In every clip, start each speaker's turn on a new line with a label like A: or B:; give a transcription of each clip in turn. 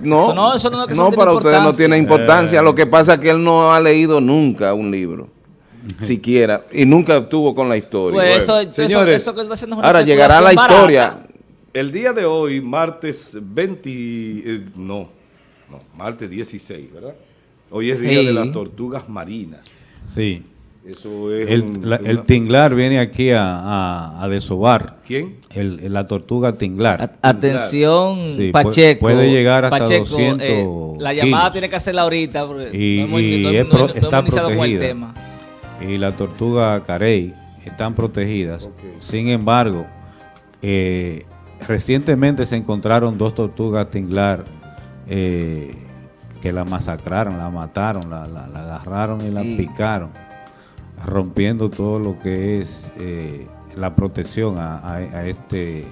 A: No,
B: Eso no- eso no es que eso
A: no,
B: no tiene
A: para ustedes no tiene importancia. Lo que pasa es que él no ha leído nunca un libro, siquiera, y nunca estuvo con la historia.
B: Pues eso,
C: Bueno,
B: eso-
C: señores,
B: eso que
A: Ahora llegará la historia.
B: barata.
C: El día de hoy, martes 20, eh, no, no, martes 16, ¿verdad? Hoy es día
B: Sí.
C: de las tortugas marinas.
D: Sí.
C: Eso es
D: El,
C: un-
D: la- el
C: una-
D: tinglar viene aquí a, a, a desovar.
C: ¿Quién?
D: El, la tortuga tinglar.
B: A- Atención,
D: Sí,
B: Pacheco.
D: puede llegar hasta
B: Pacheco,
D: 200
B: eh, La llamada
D: kilos.
B: tiene que hacerla ahorita porque
D: Y-
B: no hemos,
D: y
B: no-
D: es
B: no-
D: pro-
B: no hemos
D: está
B: con el
D: protegida.
B: tema.
D: y la tortuga carey están protegidas. Sin embargo, eh, recientemente se encontraron dos tortugas tinglar eh, que la masacraron, la mataron, la, la- la agarraron y la
B: Sí.
D: picaron, rompiendo todo lo que es eh, la protección a, este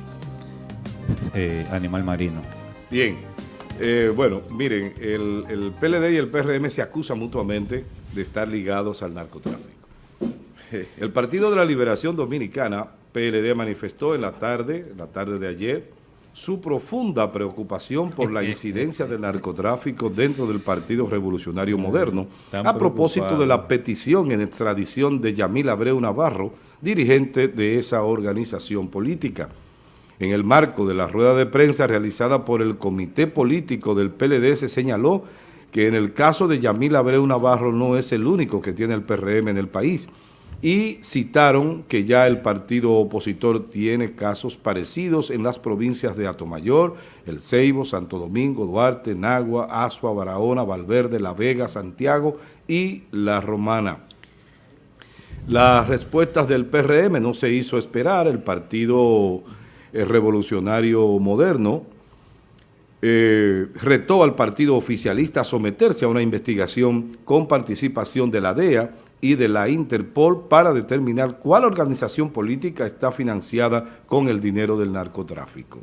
D: eh, animal marino.
C: Bien. Eh, bueno, miren, el, PLD y el PRM se acusan mutuamente de estar ligados al narcotráfico. El Partido de la Liberación Dominicana, PLD, manifestó en la tarde, la tarde de ayer, su profunda preocupación por la incidencia del narcotráfico dentro del Partido Revolucionario Moderno, a propósito de la petición en extradición de Yamil Abreu Navarro, dirigente de esa organización política. En el marco de la rueda de prensa realizada por el Comité Político del PLD se señaló que en el caso de Yamil Abreu Navarro no es el único que tiene el PRM en el país y citaron que ya el partido opositor tiene casos parecidos en las provincias de Atomayor, El Ceibo, Santo Domingo, Duarte, Nagua, Asua, Barahona, Valverde, La Vega, Santiago y La Romana. Las respuestas del PRM no se hizo esperar, el Partido eh, Revolucionario Moderno eh, retó al partido oficialista a someterse a una investigación con participación de la DEA y de la Interpol para determinar cuál organización política está financiada con el dinero del narcotráfico.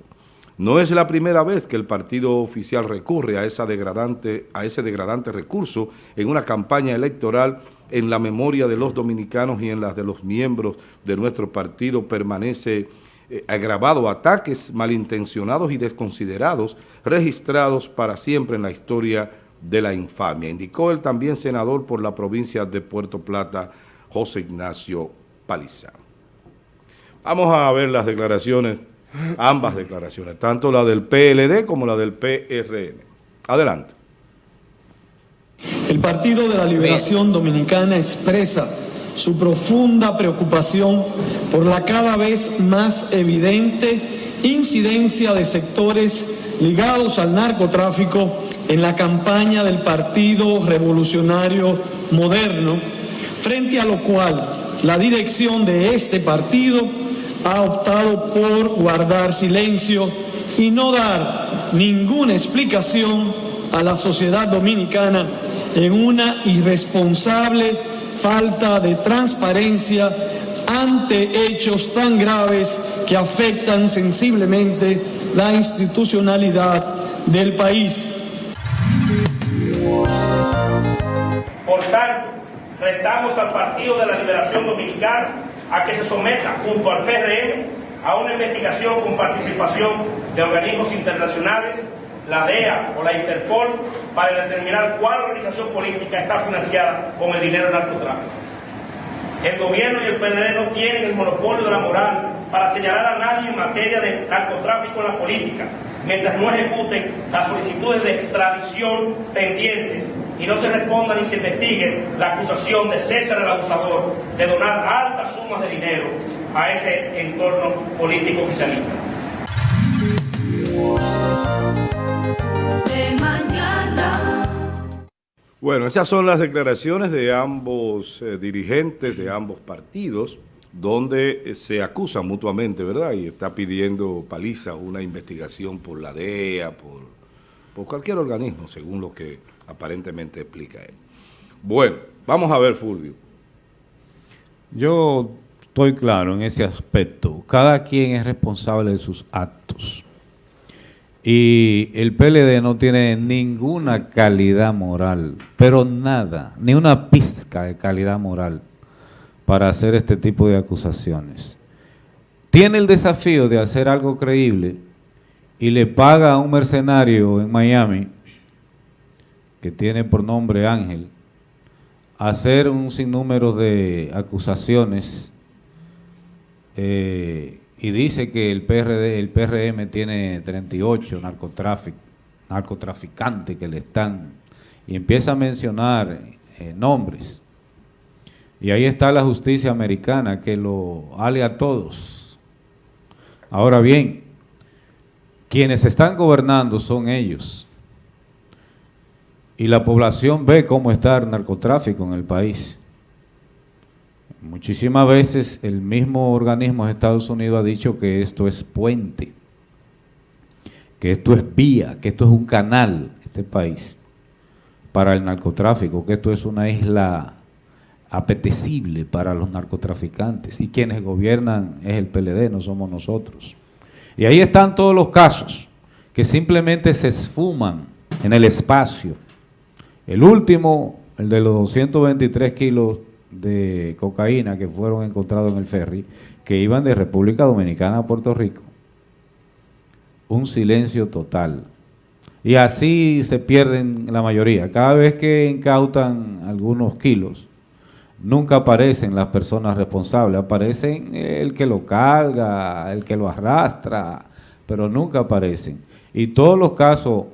C: No es la primera vez que el partido oficial recurre a, esa degradante, a ese degradante recurso en una campaña electoral en la memoria de los dominicanos y en las de los miembros de nuestro partido permanece eh, agravado ataques malintencionados y desconsiderados registrados para siempre en la historia de la infamia, indicó el también senador por la provincia de Puerto Plata, José Ignacio Paliza. Vamos a ver las declaraciones, ambas declaraciones, tanto la del PLD como la del PRM. Adelante.
E: El Partido de la Liberación Dominicana expresa su profunda preocupación por la cada vez más evidente incidencia de sectores ligados al narcotráfico en la campaña del Partido Revolucionario Moderno, frente a lo cual la dirección de este partido ha optado por guardar silencio y no dar ninguna explicación a la sociedad dominicana en una irresponsable falta de transparencia ante hechos tan graves que afectan sensiblemente la institucionalidad del país.
F: Por tanto, retamos al Partido de la Liberación Dominicana a que se someta junto al PRM a una investigación con participación de organismos internacionales, la DEA o la Interpol, para determinar cuál organización política está financiada con el dinero del narcotráfico. El gobierno y el PLD no tienen el monopolio de la moral para señalar a nadie en materia de narcotráfico en la política, mientras no ejecuten las solicitudes de extradición pendientes y no se responda ni se investigue la acusación de César el abusador de donar altas sumas de dinero a ese entorno político oficialista.
C: Bueno, esas son las declaraciones de ambos eh, dirigentes de ambos partidos, donde eh, se acusan mutuamente, ¿verdad? Y está pidiendo Paliza una investigación por la DEA, por, por cualquier organismo, según lo que aparentemente explica él. Bueno, vamos a ver, Fulvio.
D: Yo estoy claro en ese aspecto. Cada quien es responsable de sus actos. Y el PLD no tiene ninguna calidad moral, pero nada, ni una pizca de calidad moral para hacer este tipo de acusaciones. Tiene el desafío de hacer algo creíble y le paga a un mercenario en Miami, que tiene por nombre Ángel, hacer un sinnúmero de acusaciones eh, y dice que el PRD, el PRM tiene 38 narcotráfic, narcotraficantes que le están, y empieza a mencionar eh, nombres. Y ahí está la justicia americana que lo ale a todos. Ahora bien, quienes están gobernando son ellos. Y la población ve cómo está el narcotráfico en el país. Muchísimas veces el mismo organismo de Estados Unidos ha dicho que esto es puente, que esto es vía, que esto es un canal, este país, para el narcotráfico, que esto es una isla apetecible para los narcotraficantes. Y quienes gobiernan es el PLD, no somos nosotros. Y ahí están todos los casos que simplemente se esfuman en el espacio. El último, el de los 223 kilos de cocaína que fueron encontrados en el ferry, que iban de República Dominicana a Puerto Rico. Un silencio total. Y así se pierden la mayoría. Cada vez que incautan algunos kilos, nunca aparecen las personas responsables, aparecen el que lo carga, el que lo arrastra, pero nunca aparecen. Y todos los casos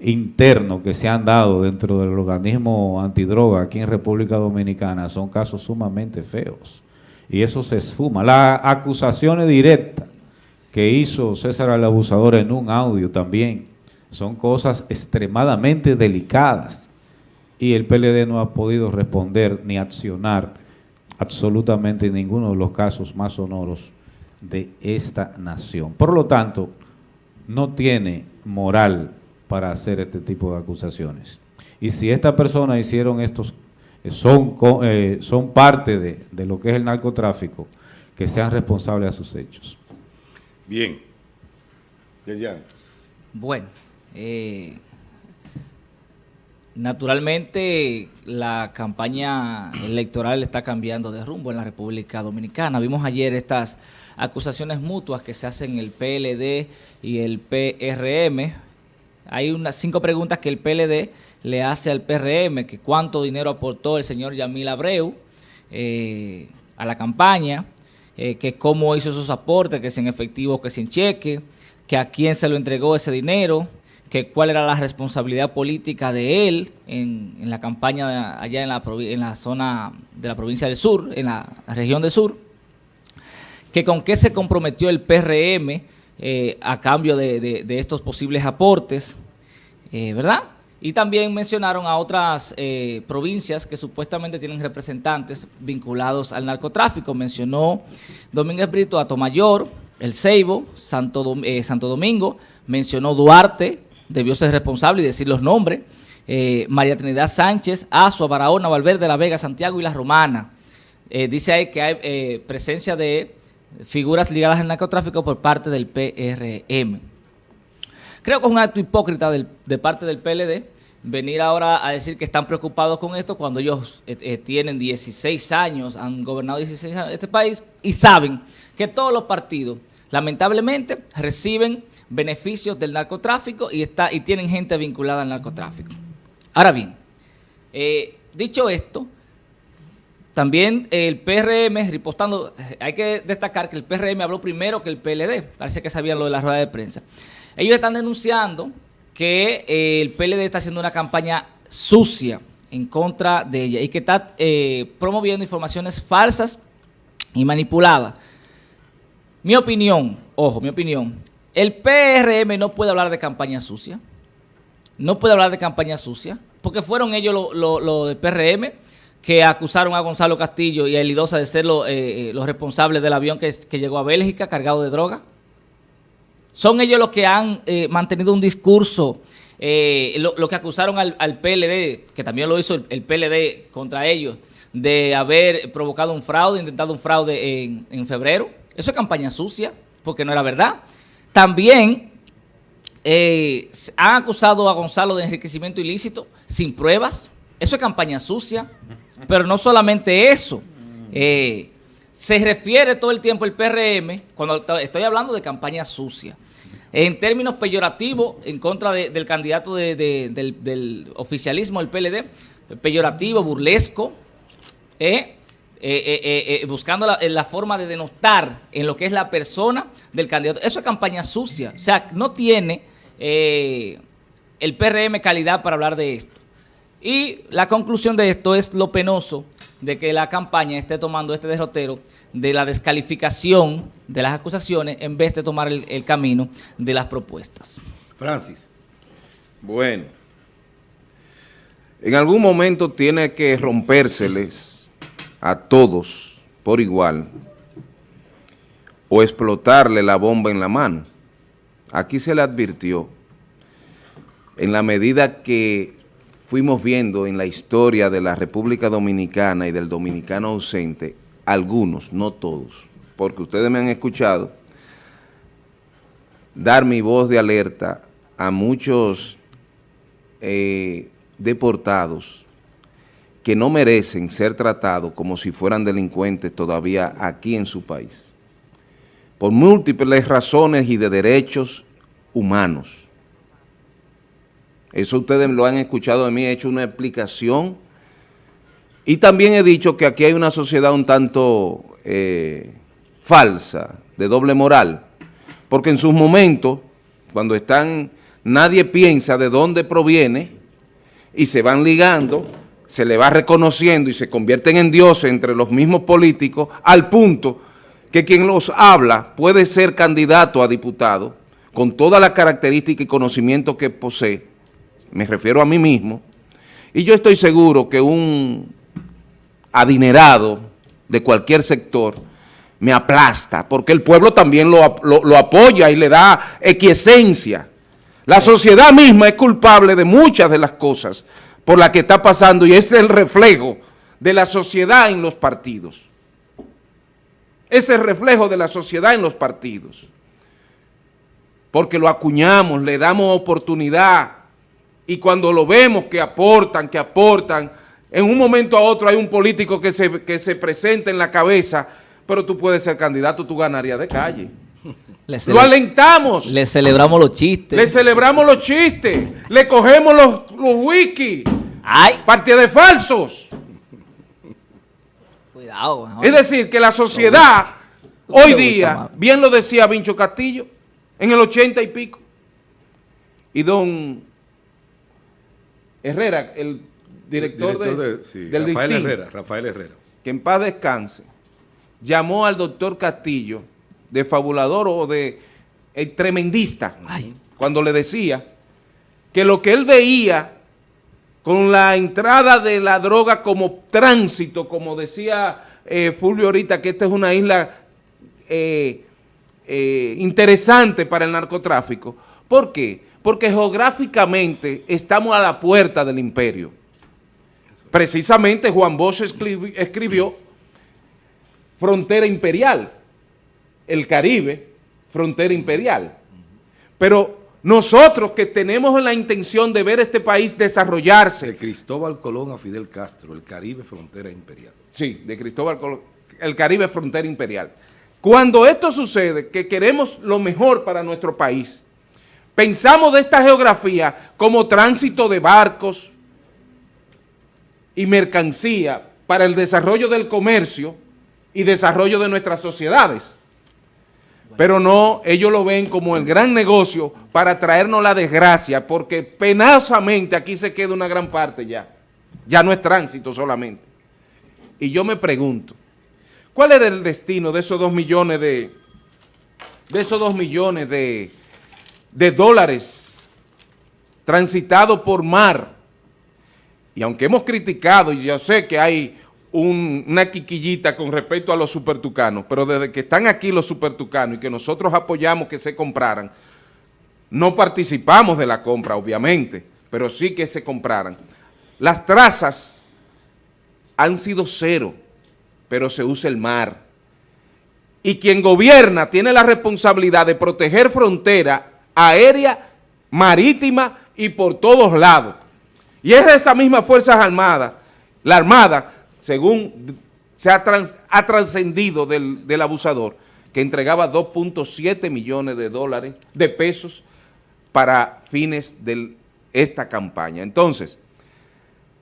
D: internos que se han dado dentro del organismo antidroga aquí en República Dominicana son casos sumamente feos. Y eso se esfuma. Las acusaciones directas que hizo César el Abusador en un audio también son cosas extremadamente delicadas y el PLD no ha podido responder ni accionar absolutamente en ninguno de los casos más sonoros de esta nación. Por lo tanto, no tiene moral para hacer este tipo de acusaciones. Y si estas personas hicieron estos, eh, son, eh, son parte de, de lo que es el narcotráfico, que sean responsables a sus hechos.
C: Bien.
B: Bueno, eh, naturalmente la campaña electoral está cambiando de rumbo en la República Dominicana. Vimos ayer estas acusaciones mutuas que se hacen el PLD y el PRM. Hay unas cinco preguntas que el PLD le hace al PRM, que cuánto dinero aportó el señor Yamil Abreu eh, a la campaña, eh, que cómo hizo esos aportes, que si en efectivo, que sin cheque, que a quién se lo entregó ese dinero, que cuál era la responsabilidad política de él en, en la campaña allá en la, zona de la provincia del sur, en la región del sur, que con qué se comprometió el PRM eh, a cambio de, de- estos posibles aportes, eh, ¿verdad? Y también mencionaron a otras eh, provincias que supuestamente tienen representantes vinculados al narcotráfico. Mencionó Domínguez Brito a Tomayor, El Ceibo, Santo, eh, Santo Domingo, mencionó Duarte, debió ser responsable y decir los nombres, eh, María Trinidad Sánchez, Azua, Barahona, Valverde, La Vega, Santiago y La Romana. Eh, dice ahí que hay eh, presencia de figuras ligadas al narcotráfico por parte del PRM. Creo que es un acto hipócrita de parte del PLD venir ahora a decir que están preocupados con esto cuando ellos tienen 16 años, han gobernado 16 años este país y saben que todos los partidos lamentablemente reciben beneficios del narcotráfico y, está, y tienen gente vinculada al narcotráfico. Ahora bien, eh, dicho esto, también el PRM, ripostando, hay que destacar que el PRM habló primero que el PLD, parece que sabían lo de la rueda de prensa. Ellos están denunciando que eh, el PLD está haciendo una campaña sucia en contra de ella y que está eh, promoviendo informaciones falsas y manipuladas. Mi opinión, ojo, mi opinión, el PRM no puede hablar de campaña sucia, no puede hablar de campaña sucia, porque fueron ellos los lo, del PRM que acusaron a Gonzalo Castillo y a Elidosa de ser eh, eh, los responsables del avión que, que llegó a Bélgica cargado de droga. Son ellos los que han eh, mantenido un discurso, eh, lo, que acusaron al, al PLD, que también lo hizo el, el PLD contra ellos, de haber provocado un fraude, intentado un fraude en, en febrero. Eso es campaña sucia, porque no era verdad. También eh, han acusado a Gonzalo de enriquecimiento ilícito sin pruebas. Eso es campaña sucia. Pero no solamente eso. Eh, se refiere todo el tiempo el PRM, cuando to- estoy hablando de campaña sucia, en términos peyorativos en contra de- del candidato de- de- del, del oficialismo, el PLD, peyorativo, burlesco, ¿eh? Eh, eh, eh, buscando la, forma de denostar en lo que es la persona del candidato. Eso es campaña sucia. O sea, no tiene el PRM calidad para hablar de esto. Y la conclusión de esto es lo penoso de que la campaña esté tomando este derrotero de la descalificación de las acusaciones en vez de tomar el, el camino de las propuestas.
C: Francis.
A: Bueno, en algún momento tiene que rompérseles a todos por igual o explotarle la bomba en la mano. Aquí se le advirtió, en la medida que fuimos viendo en la historia de la República Dominicana y del dominicano ausente, algunos, no todos, porque ustedes me han escuchado, dar mi voz de alerta a muchos eh, deportados que no merecen ser tratados como si fueran delincuentes todavía aquí en su país, por múltiples razones y de derechos humanos. Eso ustedes lo han escuchado de mí, he hecho una explicación y también he dicho que aquí hay una sociedad un tanto eh, falsa, de doble moral, porque en sus momentos, cuando están, nadie piensa de dónde proviene y se van ligando, se le va reconociendo y se convierten en dioses entre los mismos políticos, al punto que quien los habla puede ser candidato a diputado con todas las características y conocimientos que posee, me refiero a mí mismo, y yo estoy seguro que un adinerado de cualquier sector me aplasta, porque el pueblo también lo, lo- lo apoya y le da equiesencia. La sociedad misma es culpable de muchas de las cosas por las que está pasando y es el reflejo de la sociedad en los partidos. Es el reflejo de la sociedad en los partidos. Porque lo acuñamos, le damos oportunidad y cuando lo vemos que aportan, que aportan, en un momento a otro hay un político que se, que se presenta en la cabeza, pero tú puedes ser candidato, tú ganarías de calle.
B: Le,
A: Lo alentamos.
B: le celebramos los chistes.
A: Le celebramos los chistes, le cogemos los, los wiki,
B: ¡Ay!
A: partida de falsos.
B: Cuidado.
A: Es decir, que la sociedad hoy día, bien lo decía Vincho Castillo, en el ochenta y pico, y don Herrera, el director,
C: Director
A: de-
C: de- sí,
A: del
C: Rafael Herrera, Rafael Herrera.
A: que en paz descanse, llamó al doctor Castillo de fabulador o de eh, tremendista,
B: Ay.
A: cuando le decía que lo que él veía con la entrada de la droga como tránsito, como decía eh, Fulvio ahorita, que esta es una isla eh, eh, interesante para el narcotráfico. ¿Por qué? Porque geográficamente estamos a la puerta del imperio. Precisamente Juan Bosch escribi- escribió Frontera Imperial, el Caribe, Frontera Imperial. Pero nosotros que tenemos la intención de ver este país desarrollarse,
C: De Cristóbal Colón a Fidel Castro, el Caribe frontera imperial.
A: Sí, de Cristóbal Colón, el Caribe frontera imperial. Cuando esto sucede, que queremos lo mejor para nuestro país, pensamos de esta geografía como tránsito de barcos y mercancía para el desarrollo del comercio y desarrollo de nuestras sociedades. Pero no, ellos lo ven como el gran negocio para traernos la desgracia, porque penosamente aquí se queda una gran parte ya. Ya no es tránsito solamente. Y yo me pregunto, ¿cuál era el destino de esos dos millones de, de esos dos millones de, de dólares transitados por mar? Y aunque hemos criticado, y yo sé que hay un- una quiquillita con respecto a los supertucanos, pero desde que están aquí los supertucanos y que nosotros apoyamos que se compraran, no participamos de la compra, obviamente, pero sí que se compraran. Las trazas han sido cero, pero se usa el mar. Y quien gobierna tiene la responsabilidad de proteger frontera aérea, marítima y por todos lados. Y es esa misma Fuerzas Armadas, la Armada, según se ha, ha trascendido del, del abusador, que entregaba 2.7 millones de dólares, de pesos, para fines de esta campaña. Entonces,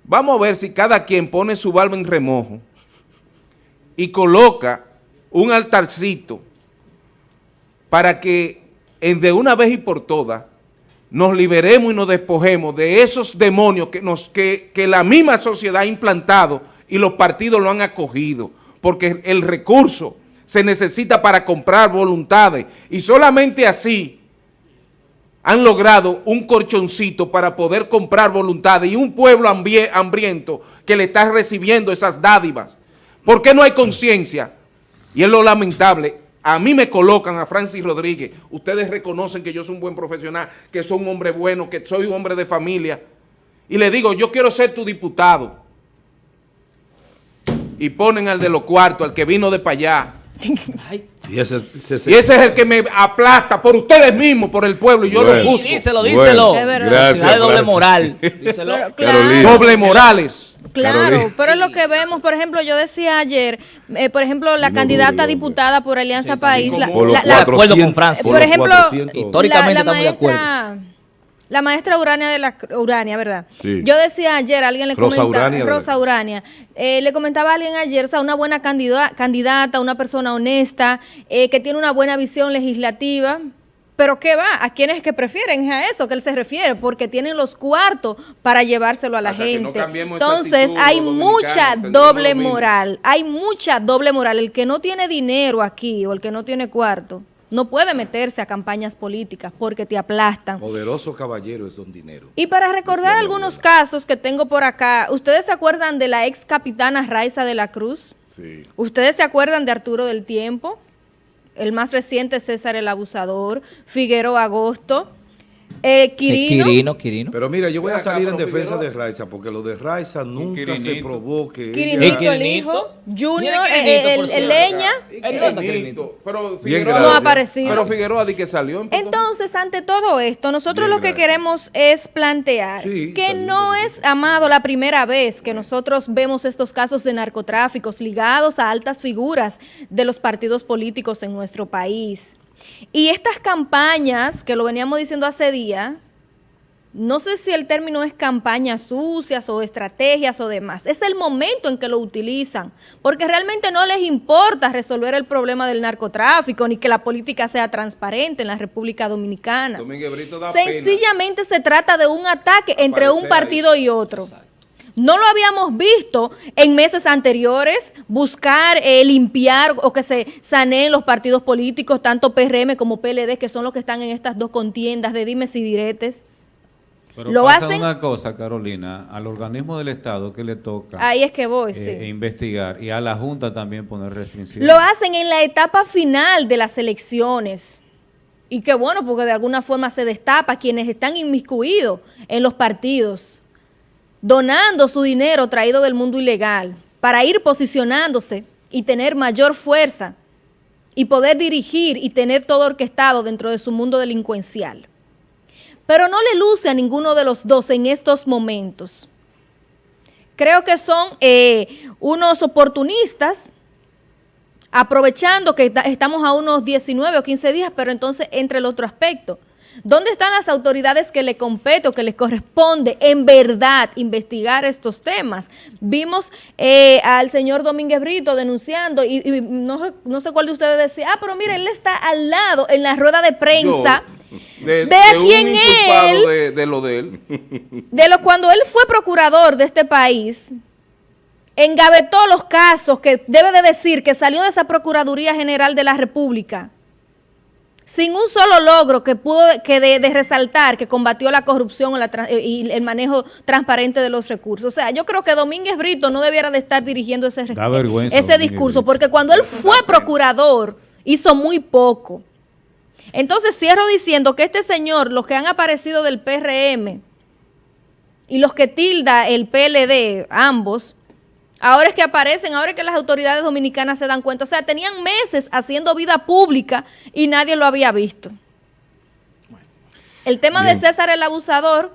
A: vamos a ver si cada quien pone su barba en remojo y coloca un altarcito para que de una vez y por todas nos liberemos y nos despojemos de esos demonios que, nos, que, que la misma sociedad ha implantado y los partidos lo han acogido, porque el recurso se necesita para comprar voluntades y solamente así han logrado un colchoncito para poder comprar voluntades y un pueblo hambrie- hambriento que le está recibiendo esas dádivas. ¿Por qué no hay conciencia? Y es lo lamentable. A mí me colocan a Francis Rodríguez. Ustedes reconocen que yo soy un buen profesional, que soy un hombre bueno, que soy un hombre de familia. Y le digo, yo quiero ser tu diputado. Y ponen al de los cuartos, al que vino de para allá.
C: Y ese, ese- ese-
A: Y ese es el que me aplasta por ustedes mismos, por el pueblo, y yo
C: Bueno.
A: lo busco.
B: Díselo,
C: Bueno,
B: díselo.
G: Es verdad.
C: gracias,
B: doble moral. Díselo.
G: Pero,
C: Carolina.
G: claro,
A: Doble morales.
G: claro,
C: Carolina.
G: pero es lo que vemos, por ejemplo, yo decía ayer, eh, por ejemplo, la
C: No,
G: candidata diputada por Alianza País, la, la-
B: de
G: la-
B: acuerdo con
C: 400,
B: Francis.
C: por
G: ejemplo,
C: 400.
B: Históricamente
G: la, la
B: estamos de acuerdo.
G: La maestra Urania de la Urania, ¿verdad?
C: Sí.
G: Yo decía ayer, alguien le
C: Rosa
G: comentaba,
C: Urania
G: Rosa Urania, eh, le comentaba a alguien ayer, o sea, una buena candida- candidata, una persona honesta, eh, que tiene una buena visión legislativa. Pero ¿qué va? ¿A quiénes es que prefieren? A eso que él se refiere, porque tienen los cuartos para llevárselo a la
A: Hasta que no
G: gente. Entonces, hay mucha doble moral, hay mucha doble moral. El que no tiene dinero aquí o el que no tiene cuarto, no puede meterse a campañas políticas porque te aplastan.
C: Poderoso caballero es don dinero.
G: Y para recordar algunos casos que tengo por acá, ¿ustedes se acuerdan de la ex capitana Raiza de la Cruz?
C: Sí.
G: ¿Ustedes se acuerdan de Arturo del Tiempo? El más reciente, César el Abusador, Figueroa Agosto, eh, Quirino.
B: Quirino, Quirino.
C: Pero mira, yo voy a salir en defensa de Raiza, porque lo de Raiza nunca se
D: Quirinito.
C: probó que
G: Quirinito,
C: ella...
B: El
G: hijo, Junior, eh, el. Leña.
A: Pero Figueroa.
G: No ha aparecido.
A: Pero Figueroa di que salió.
G: Entonces, ante todo esto, nosotros
C: Bien,
G: lo que
C: gracias.
G: queremos es plantear
C: Sí,
G: que no es, Amado, la primera vez que nosotros vemos estos casos de narcotráficos ligados a altas figuras de los partidos políticos en nuestro país. Y estas campañas, que lo veníamos diciendo hace día, no sé si el término es campañas sucias o estrategias o demás. Es el momento en que lo utilizan, porque realmente no les importa resolver el problema del narcotráfico ni que la política sea transparente en la República Dominicana.
A: Pena.
G: Sencillamente se trata de un ataque entre un partido y otro. No lo habíamos visto en meses anteriores, buscar eh, limpiar o que se saneen los partidos políticos, tanto PRM como PLD, que son los que están en estas dos contiendas de dimes y diretes.
D: Pero
G: Lo
D: pasa
G: hacen-
D: una cosa, Carolina, al organismo del Estado que le toca
G: Ahí es que voy,
D: eh,
G: sí.
D: investigar y a la Junta también poner restricciones.
G: Lo hacen en la etapa final de las elecciones. Y qué bueno, porque de alguna forma se destapa quienes están inmiscuidos en los partidos, donando su dinero traído del mundo ilegal para ir posicionándose y tener mayor fuerza y poder dirigir y tener todo orquestado dentro de su mundo delincuencial. Pero no le luce a ninguno de los dos en estos momentos. Creo que son eh, unos oportunistas aprovechando que ta- estamos a unos 19 o 15 días, pero entonces entre el otro aspecto. ¿Dónde están las autoridades que le compete o que les corresponde en verdad investigar estos temas? Vimos eh, al señor Domínguez Brito denunciando y, y no, no sé cuál de ustedes decía, ah, pero mire, él está al lado en la rueda de prensa.
A: Yo, de,
G: quién él-
A: de, de lo de él.
G: de lo cuando él fue procurador de este país, engavetó los casos que debe de decir que salió de esa Procuraduría General de la República sin un solo logro que pudo que de, de resaltar que combatió la corrupción o la eh, y el manejo transparente de los recursos. O sea, yo creo que Domínguez Brito no debiera de estar dirigiendo ese,
D: Da vergüenza,
G: ese
D: Domínguez
G: discurso,
D: Brito.
G: porque cuando él fue procurador hizo muy poco. Entonces cierro diciendo que este señor, los que han aparecido del PRM y los que tilda el PLD, ambos, ahora es que aparecen, ahora es que las autoridades dominicanas se dan cuenta. O sea, tenían meses haciendo vida pública y nadie lo había visto. El tema de. César el abusador,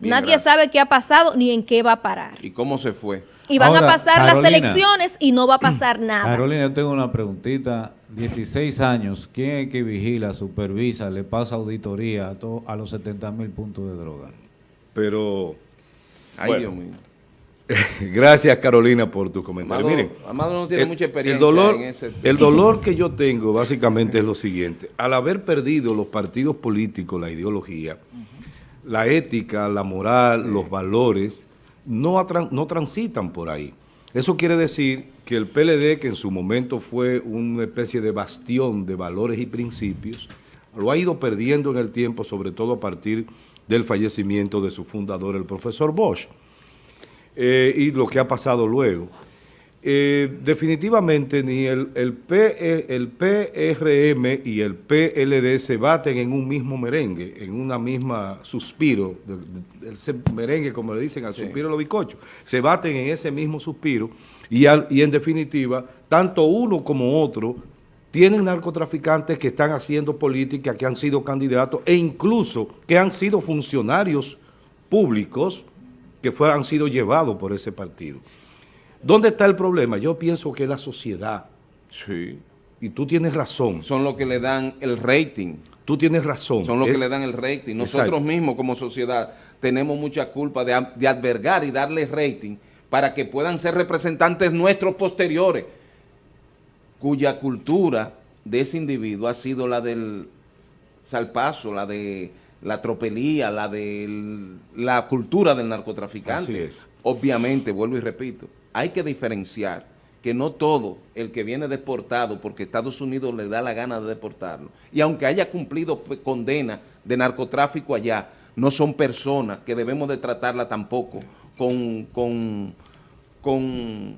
A: Bien,
G: nadie
A: gracias.
G: sabe qué ha pasado ni en qué va a parar.
A: ¿Y cómo se fue?
G: Y van
D: Ahora,
G: a pasar las elecciones y no va a pasar nada.
D: Carolina, yo tengo una preguntita 16 años, ¿quién es que vigila, supervisa, le pasa auditoría a, to- a los 70 mil puntos de droga?
C: Pero
A: Ay,
C: Bueno.
A: Dios mío.
C: gracias Carolina por tu comentario.
A: Amado-
C: Miren,
A: Amado no tiene mucha experiencia
C: el dolor,
A: en ese
C: el dolor que yo tengo básicamente es lo siguiente. Al haber perdido los partidos políticos, la ideología, la ética, la moral, los valores, no, no transitan por ahí. Eso quiere decir que el PLD, que en su momento fue una especie de bastión de valores y principios, lo ha ido perdiendo en el tiempo, sobre todo a partir del fallecimiento de su fundador, el profesor Bosch eh, y lo que ha pasado luego. Eh, definitivamente ni el, el, P- el PRM y el PLD se baten en un mismo merengue, en una misma suspiro, ese merengue como le dicen al suspiro de los bicochos, se baten en ese mismo suspiro y, al- y en definitiva, tanto uno como otro tienen narcotraficantes que están haciendo política, que han sido candidatos e incluso que han sido funcionarios públicos que fueran, han sido llevados por ese partido. ¿Dónde está el problema? Yo pienso que la sociedad.
A: Sí.
C: Y tú tienes razón.
A: Son los que le dan el rating.
C: Tú tienes razón.
A: Son los
C: Es-
A: que le dan el rating. Nosotros
C: Exacto.
A: mismos como sociedad tenemos mucha culpa de, de albergar y darle rating para que puedan ser representantes nuestros posteriores, cuya cultura de ese individuo ha sido la del salpazo, la de la tropelía, la de la cultura del narcotraficante.
C: Así es.
A: Obviamente, vuelvo y repito, hay que diferenciar que no todo el que viene deportado porque Estados Unidos le da la gana de deportarlo, y aunque haya cumplido condena de narcotráfico allá, no son personas que debemos de tratarla tampoco con, con, con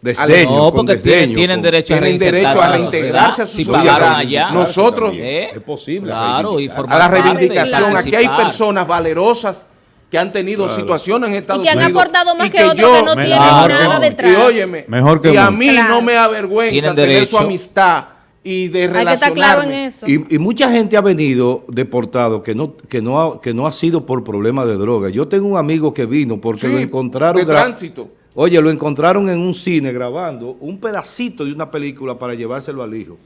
C: Desdeño,
B: No, porque tienen,
C: desdeño,
B: tienen
C: con-
B: derecho a
A: tienen derecho a reintegrarse a su
B: si
A: sociedad.
B: allá.
A: Nosotros-
B: ¿Eh?
C: Es posible
B: Claro, y
A: a la reivindicación. Aquí hay personas valerosas que han tenido situaciones en Estados
G: Y que han
A: Unidos.
G: aportado más
A: y
G: que otros que no tienen
D: mejor
G: nada
D: que-
G: detrás.
A: Y óyeme,
D: Mejor que
A: y a mí
G: Claro.
A: no me avergüenza
B: Tienen
A: tener su amistad y de
G: Hay que estar claro en
A: relacionarme.
G: eso.
C: Y, y mucha gente ha venido deportado que no, que, no ha, que no ha sido por problema de droga. Yo tengo un amigo que vino porque
A: Sí,
C: lo encontraron...
A: de tránsito.
C: Oye, lo encontraron en un cine grabando un pedacito de una película para llevárselo al hijo.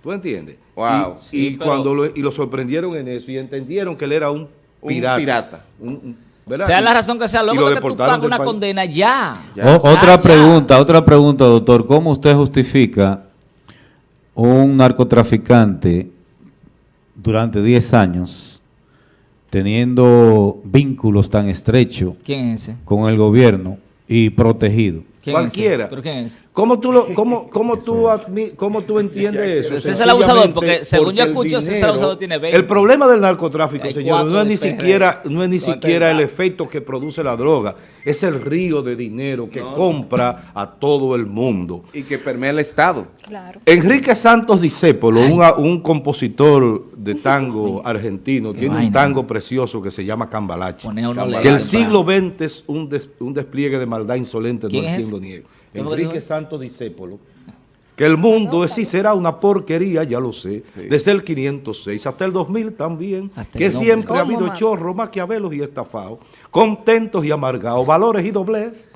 C: ¿Tú entiendes?
A: Wow.
C: Y,
B: Sí,
C: y
B: pero-
C: cuando lo, y lo sorprendieron en eso y entendieron que él era un
A: Un
C: pirata.
A: pirata.
C: Un- un- ¿verdad?
B: Sea la razón que sea, luego
C: lo
B: que tú pagas una
C: país.
B: condena, ya.
A: Ya.
D: O-
B: Ya,
D: otra
B: ya.
D: pregunta, otra pregunta, doctor. ¿Cómo usted justifica un narcotraficante durante 10 años teniendo vínculos tan estrechos
B: ¿Quién es ese?
D: con el gobierno y protegido?
B: ¿Quién es ese?
C: Cualquiera.
B: ¿Pero quién es ese?
C: ¿Cómo tú, lo, cómo, cómo, tú, admi- cómo tú entiendes eso?
B: Ese es el abusador, porque según yo
C: porque
B: escucho, ese
C: dinero-
B: abusador tiene 20.
C: El problema del narcotráfico, señores, no es ni
B: PRD.
C: siquiera, no es ni
B: No,
C: siquiera el efecto que produce la droga, es el río de dinero que compra a todo el mundo.
A: Y que permea el Estado.
G: Claro.
C: Enrique Santos Discépolo, un, un compositor de tango argentino, tiene un tango precioso que se llama Cambalache. Que el siglo XX es un, des- un despliegue de maldad insolente, no
B: ¿Quién
C: Enrique? Santos Discépolo, que el mundo es y será una porquería, ya lo sé, desde el 506 hasta el 2000 también,
B: Hasta
C: que siempre ha
G: ¿Cómo,
C: habido chorros, maquiavelos y estafados, contentos y amargados, valores y doblez.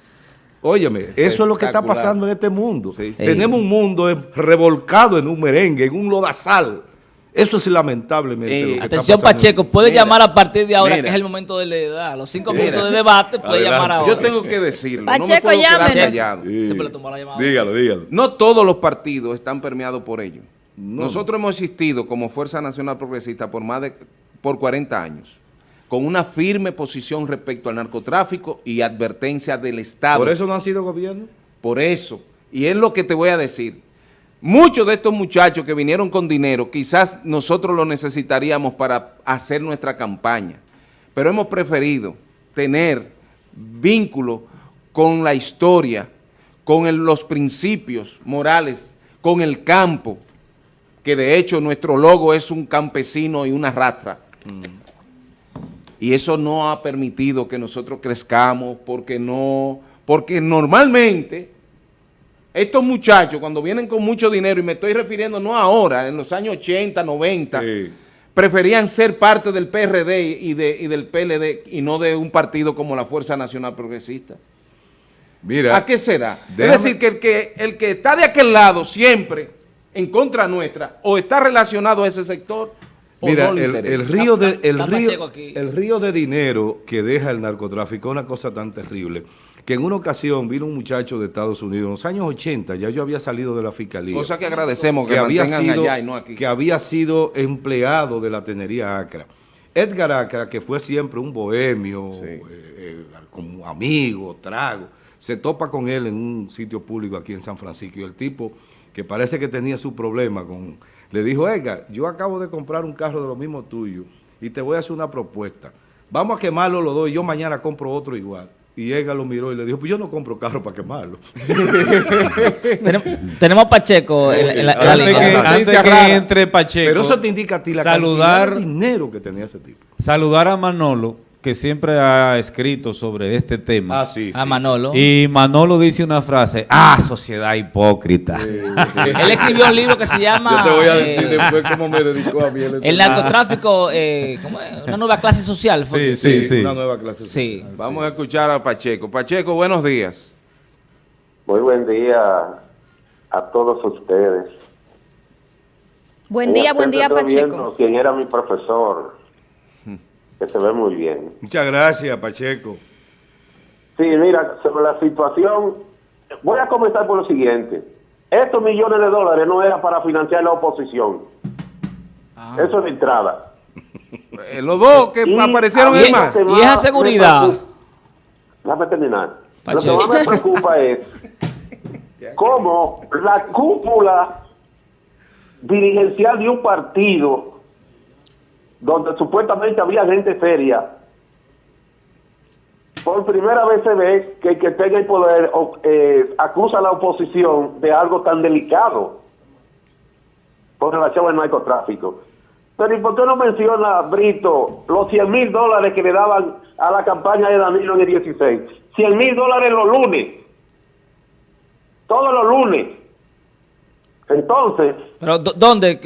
C: Óyeme, eso es lo que está pasando en este mundo.
A: Sí, sí.
C: Tenemos un mundo revolcado en un merengue, en un lodazal. Eso es lamentablemente
A: Eh,
C: lo que está
B: Atención. Pacheco, puede
A: Mira,
B: llamar a partir de ahora,
A: mira.
B: que es el momento de la edad. Los cinco
A: Mira.
B: minutos de debate puede
C: Adelante.
B: llamar ahora.
A: Yo tengo que decirlo. no me
G: Pacheco,
A: puedo quedar callado.
B: Siempre le tomó la llamada.
C: Dígalo, dígalo.
A: No todos los partidos están permeados por ello. Nosotros hemos existido como Fuerza Nacional Progresista por más de por 40 años, con una firme posición respecto al narcotráfico y advertencia del Estado.
C: Por eso no han sido gobierno.
A: Por eso. Y es lo que te voy a decir. Muchos de estos muchachos que vinieron con dinero, quizás nosotros lo necesitaríamos para hacer nuestra campaña. Pero hemos preferido tener vínculo con la historia, con los principios morales, con el campo, que de hecho nuestro logo es un campesino y una rastra. Y eso no ha permitido que nosotros crezcamos porque no, porque normalmente estos muchachos cuando vienen con mucho dinero, y me estoy refiriendo no ahora, en los años 80, 90,
C: Sí.
A: preferían ser parte del PRD y, de, y del PLD y no de un partido como la Fuerza Nacional Progresista.
C: Mira,
A: ¿A qué será?
C: déjame-
A: Es decir, que el, que el que está de aquel lado siempre en contra nuestra, o está relacionado a ese sector, o
C: Mira,
A: no
C: el, río de, río, el río de dinero que deja el narcotráfico es una cosa tan terrible que en una ocasión vino un muchacho de Estados Unidos, en los años 80, ya yo había salido de la fiscalía.
A: Cosa que agradecemos que,
C: que había, sido,
A: allá y no aquí.
C: que había sido empleado de la tenería Acra. Edgar Acra, que fue siempre un bohemio, eh, eh, como amigo, trago, se topa con él en un sitio público aquí en San Francisco y el tipo, que parece que tenía su problema, con, le dijo, Edgar, yo acabo de comprar un carro de lo mismo tuyo y te voy a hacer una propuesta. Vamos a quemarlo los dos y yo mañana compro otro igual. Y Edgar lo miró y le dijo, pues yo no compro carro para quemarlo.
B: Tenem- tenemos a Pacheco en, la- en la, en la
D: Antes
B: línea.
D: que, antes que entre Pacheco,
C: Pero eso te indica a ti la
D: saludar,
C: cantidad de dinero que tenía ese tipo.
D: saludar a Manolo, que siempre ha escrito sobre este tema.
C: Ah, sí,
B: A Manolo.
D: Y Manolo dice una frase, ah, sociedad hipócrita.
B: Él escribió un libro que se llama
C: Yo te voy a
B: eh,
C: decir después cómo me dedicó a mí.
B: El narcotráfico, eh, ¿cómo es? una nueva clase social. fue
D: Sí, sí, sí.
C: Una nueva clase.
B: Sí.
C: social.
A: Vamos a escuchar a Pacheco. Pacheco, buenos días.
H: Muy buen día a todos ustedes.
G: Buen
H: En
G: día, buen día,
H: viendo
G: Pacheco.
H: Quien era mi profesor, que se ve muy bien.
C: Muchas gracias, Pacheco.
H: Sí, mira, sobre la situación, voy a comenzar por lo siguiente. Estos millones de dólares no eran para financiar la oposición.
B: Ah.
H: Eso es de entrada.
A: Eh, los dos que
H: Y
A: aparecieron en más.
B: Y esa seguridad.
H: Déjame terminar. Lo que
B: Pacheco.
H: más me preocupa es cómo la cúpula dirigencial de un partido donde supuestamente había gente seria, por primera vez se ve que el que tenga el poder eh, acusa a la oposición de algo tan delicado con relación al narcotráfico. Pero ¿y por qué no menciona, Brito, los 100 mil dólares que le daban a la campaña de Danilo en el 16? 100 mil dólares los lunes. Todos los lunes. Entonces,
B: Pero ¿dó- ¿dónde?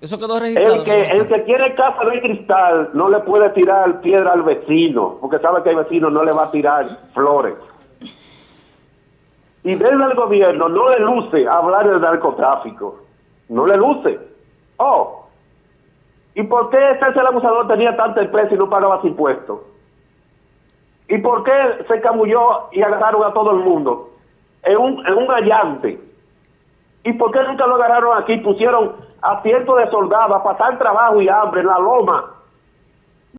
B: ¿Qué- ¿Eso quedó registrado?
H: el que, el que quiere casa de cristal no le puede tirar piedra al vecino, porque sabe que el vecino no le va a tirar flores. Y desde el gobierno no le luce hablar del narcotráfico. No le luce. Oh, ¿y por qué César el abusador tenía tanta empresa y no pagaba impuestos? ¿Y por qué se camulló y agarraron a todo el mundo en un, en un allante? ¿Y por qué nunca lo agarraron aquí? Pusieron a cientos de soldados a pasar trabajo y hambre en la loma